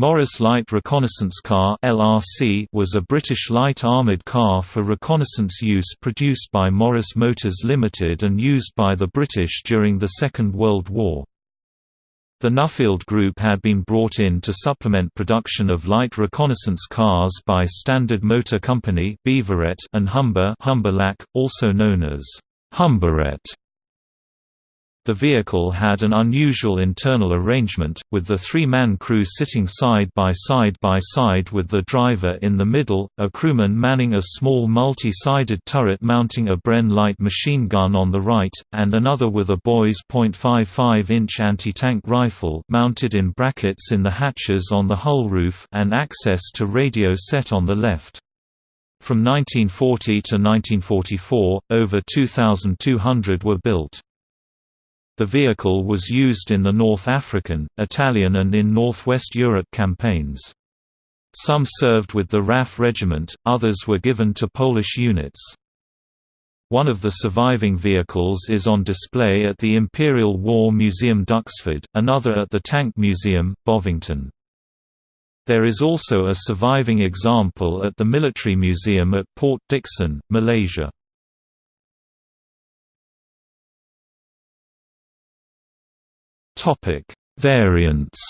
Morris Light Reconnaissance Car (LRC) was a British light armoured car for reconnaissance use produced by Morris Motors Limited and used by the British during the Second World War. The Nuffield Group had been brought in to supplement production of light reconnaissance cars by Standard Motor Company and Humber Humberlac, also known as Humberette. The vehicle had an unusual internal arrangement, with the three-man crew sitting side by side by side with the driver in the middle, a crewman manning a small multi-sided turret mounting a Bren light machine gun on the right, and another with a Boys .55-inch anti-tank rifle mounted in brackets in the hatches on the hull roof and access to radio set on the left. From 1940 to 1944, over 2,200 were built. The vehicle was used in the North African, Italian and in Northwest Europe campaigns. Some served with the RAF regiment, others were given to Polish units. One of the surviving vehicles is on display at the Imperial War Museum Duxford, another at the Tank Museum, Bovington. There is also a surviving example at the Military Museum at Port Dickson, Malaysia. Topic: Variants.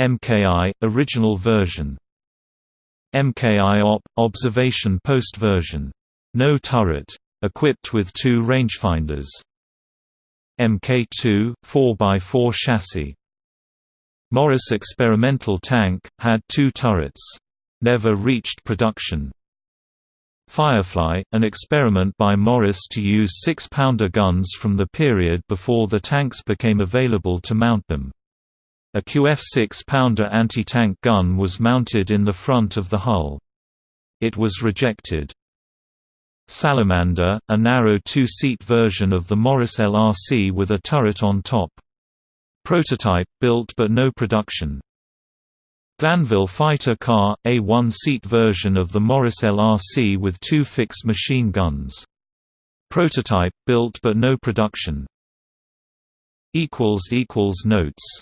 MKI original version. MKI OP observation post version. No turret. Equipped with two rangefinders. MK2 4x4 chassis. Morris experimental tank had two turrets. Never reached production. Firefly, an experiment by Morris to use six-pounder guns from the period before the tanks became available to mount them. A QF six-pounder anti-tank gun was mounted in the front of the hull. It was rejected. Salamander, a narrow two-seat version of the Morris LRC with a turret on top. Prototype, built but no production. Glanville fighter car, a one-seat version of the Morris LRC with two fixed machine guns. Prototype, built but no production. Notes